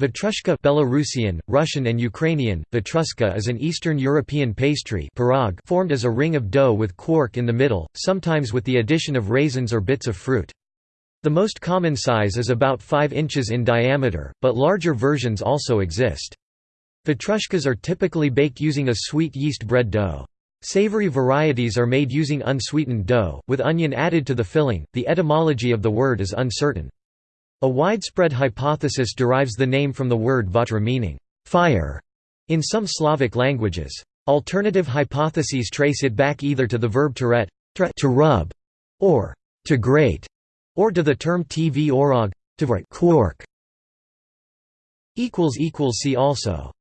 Vatrushka Belarusian, Russian and Ukrainian, vatruska is an Eastern European pastry pirog formed as a ring of dough with quark in the middle, sometimes with the addition of raisins or bits of fruit. The most common size is about 5 inches in diameter, but larger versions also exist. Vatrushkas are typically baked using a sweet yeast bread dough. Savory varieties are made using unsweetened dough, with onion added to the filling. The etymology of the word is uncertain. A widespread hypothesis derives the name from the word vatra meaning fire in some Slavic languages. Alternative hypotheses trace it back either to the verb teret to rub, or to grate, or to the term tvorog to quark. See also